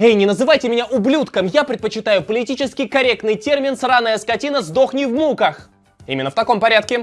Эй, не называйте меня ублюдком, я предпочитаю политически корректный термин «сраная скотина, сдохни в муках». Именно в таком порядке.